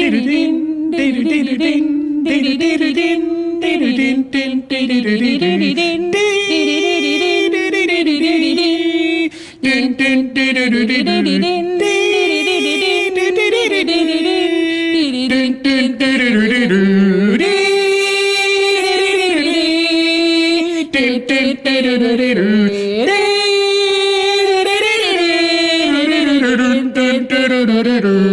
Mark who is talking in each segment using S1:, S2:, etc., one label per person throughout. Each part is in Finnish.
S1: デルデンデルデルデンデルデルデンデルデンデンデルデルデンデルデルデンルルル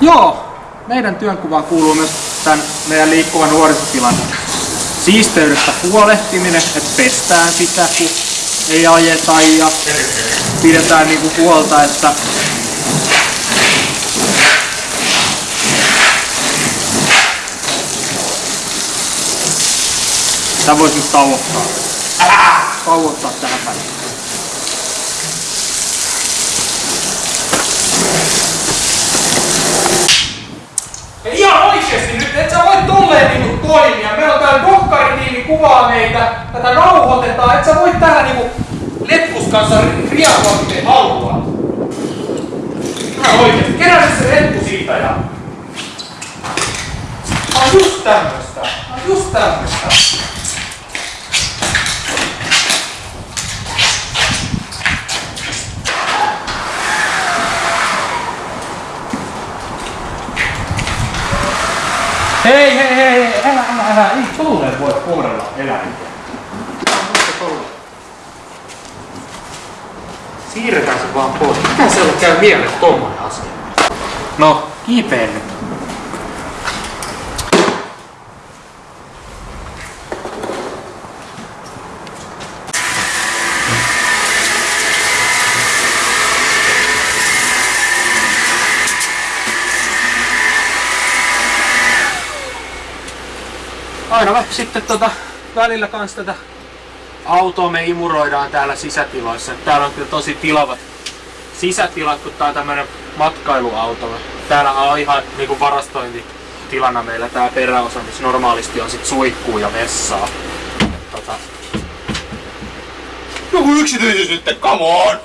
S1: Joo, meidän työnkuvaan kuuluu myös tämän meidän liikkuvan nuorisotilan siisteydestä huolehtiminen, että pestään sitä, kun ei ajeta ja pidetään niinku huolta, että Tää voisi nyt tauottaa. Tauottaa tähän päin. Ja ihan oikeesti nyt, et sä voi tolleen niinku toimia. Meillä on täällä dokkaritiimi kuvaa meitä, tätä nauhoitetaan, et sä voi täällä niinku leppus kanssa riapua miten haluat. Ihan oikeesti, kerää se leppu siitä ja... Tää on just tämmöstä. Tää on just tämmöstä. Hei, hei, hei, hei, älä, älä, älä, ei tolleen voi kohdella eläimiä. Siirretään se vaan pois. Mitä siellä käy mieleen tommonen asia? No, kiipee nyt. Aina me sitten tota, välillä kans tätä autoa me imuroidaan täällä sisätiloissa. Täällä on kyllä tosi tilavat sisätilat, kun tää on tämmönen matkailuauto. Täällä on ihan niinku varastointitilana meillä tää peräosa, missä normaalisti on sit suihkuu ja vessaa. Tota, Joku yksityisyys nyt, come on!